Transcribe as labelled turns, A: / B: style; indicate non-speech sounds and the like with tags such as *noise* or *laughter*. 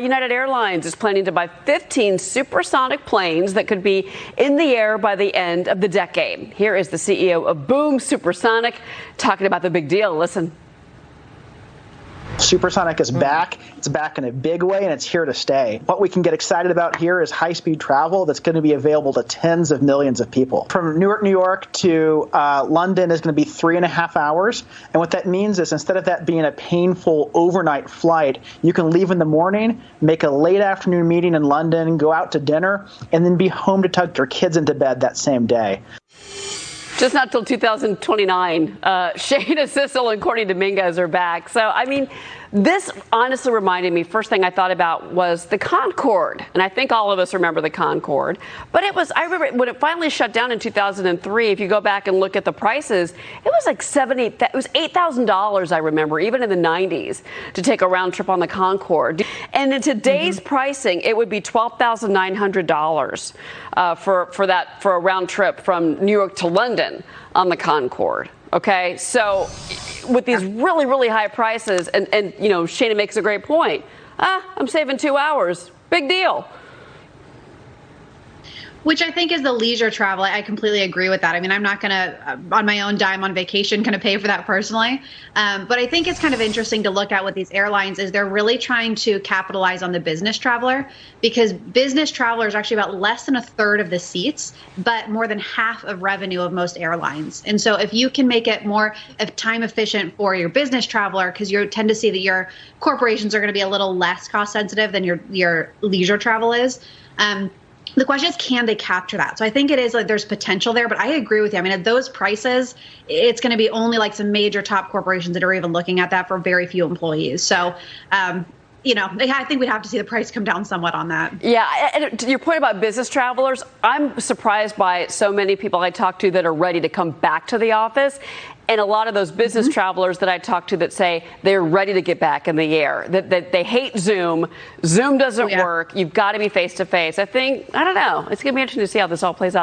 A: United Airlines is planning to buy 15 supersonic planes that could be in the air by the end of the decade. Here is the CEO of Boom Supersonic talking about the big deal. Listen.
B: Supersonic is back. It's back in a big way and it's here to stay. What we can get excited about here is high speed travel that's going to be available to tens of millions of people. From Newark, New York to uh, London is going to be three and a half hours. And what that means is instead of that being a painful overnight flight, you can leave in the morning, make a late afternoon meeting in London, go out to dinner, and then be home to tuck your kids into bed that same day.
A: Just not till 2029. Uh, *laughs* Shana Sissel and Courtney Dominguez are back. So, I mean, this honestly reminded me, first thing I thought about was the Concorde. And I think all of us remember the Concorde. But it was, I remember when it finally shut down in 2003, if you go back and look at the prices, it was like 70, it was $8,000, I remember, even in the 90s, to take a round trip on the Concorde. And in today's mm-hmm. pricing, it would be $12,900 uh, for, for that, for a round trip from New York to London on the Concorde. Okay, so with these really, really high prices, and, and you know, Shana makes a great point. Ah, I'm saving two hours. Big deal
C: which I think is the leisure travel. I completely agree with that. I mean, I'm not going to, uh, on my own dime on vacation, kind of pay for that personally. Um, but I think it's kind of interesting to look at with these airlines is they're really trying to capitalize on the business traveler because business travelers are actually about less than a third of the seats, but more than half of revenue of most airlines. And so if you can make it more time efficient for your business traveler, because you tend to see that your corporations are going to be a little less cost sensitive than your your leisure travel is. Um, the question is can they capture that? So i think it is like there's potential there but i agree with you. I mean at those prices it's going to be only like some major top corporations that are even looking at that for very few employees. So um, you know, I think we'd have to see the price come down somewhat on that.
A: Yeah, and to your point about business travelers, I'm surprised by so many people I talk to that are ready to come back to the office and a lot of those business mm-hmm. travelers that I talk to that say they're ready to get back in the air, that, that they hate Zoom. Zoom doesn't oh, yeah. work. You've got to be face to face. I think, I don't know. It's going to be interesting to see how this all plays out.